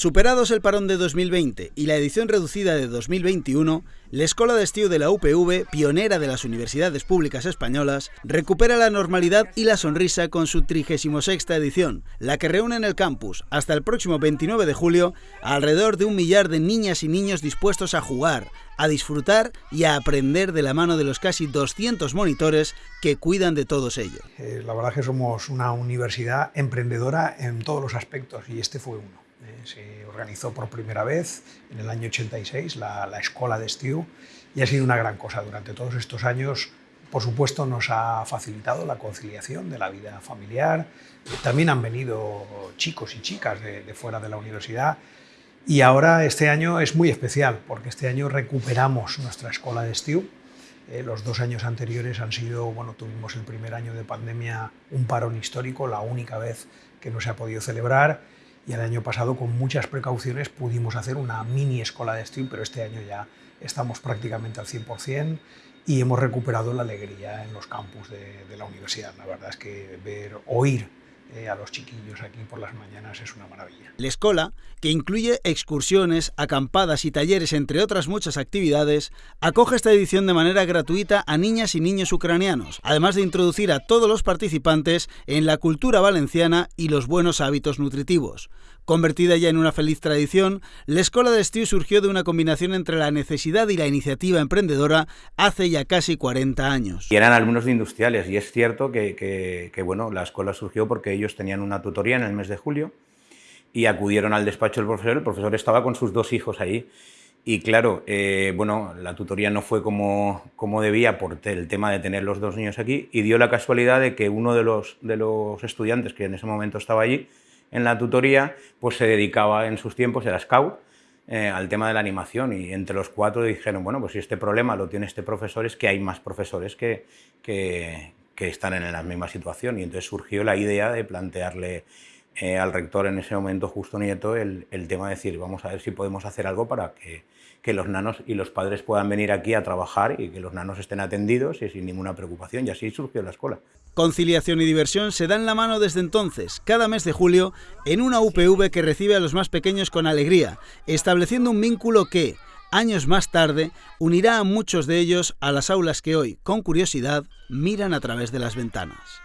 Superados el parón de 2020 y la edición reducida de 2021, la Escuela de Estío de la UPV, pionera de las universidades públicas españolas, recupera la normalidad y la sonrisa con su 36 edición, la que reúne en el campus, hasta el próximo 29 de julio, alrededor de un millar de niñas y niños dispuestos a jugar, a disfrutar y a aprender de la mano de los casi 200 monitores que cuidan de todos ellos. Eh, la verdad es que somos una universidad emprendedora en todos los aspectos y este fue uno. Se organizó por primera vez en el año 86 la, la Escuela de Estiu y ha sido una gran cosa. Durante todos estos años, por supuesto, nos ha facilitado la conciliación de la vida familiar. También han venido chicos y chicas de, fuera de la universidad y ahora este año es muy especial porque este año recuperamos nuestra Escuela de Estiu. Eh, los dos años anteriores han sido, bueno, tuvimos el primer año de pandemia un parón histórico, la única vez que no se ha podido celebrar y el año pasado con muchas precauciones pudimos hacer una mini escuela de stream, pero este año ya estamos prácticamente al 100% y hemos recuperado la alegría en los campus de, de la universidad. La verdad es que ver, oír eh, a los chiquillos aquí por las mañanas es una maravilla. La escuela, que incluye excursiones, acampadas y talleres, entre otras muchas actividades, acoge esta edición de manera gratuita a niñas y niños ucranianos, además de introducir a todos los participantes en la cultura valenciana y los buenos hábitos nutritivos. Convertida ya en una feliz tradición, la Escuela de Estiu surgió de una combinación entre la necesidad y la iniciativa emprendedora hace ya casi 40 años. Y eran alumnos de industriales, y es cierto que, bueno, la escuela surgió porque ellos tenían una tutoría en el mes de julio y acudieron al despacho del profesor, el profesor estaba con sus dos hijos ahí y claro, eh, bueno, la tutoría no fue como, como debía por el tema de tener los dos niños aquí y dio la casualidad de que uno de los, de los estudiantes que en ese momento estaba allí en la tutoría, pues se dedicaba en sus tiempos, era scout, eh, al tema de la animación. Y entre los cuatro dijeron, bueno, pues si este problema lo tiene este profesor es que hay más profesores que, que, que están en la misma situación y entonces surgió la idea de plantearle eh, al rector en ese momento, Justo Nieto, el, tema de decir, vamos a ver si podemos hacer algo para que, que, los nanos y los padres puedan venir aquí a trabajar y que los nanos estén atendidos y sin ninguna preocupación. Y así surgió la escuela. Conciliación y diversión se dan la mano desde entonces, cada mes de julio, en una UPV que recibe a los más pequeños con alegría, estableciendo un vínculo que, años más tarde, unirá a muchos de ellos a las aulas que hoy, con curiosidad, miran a través de las ventanas.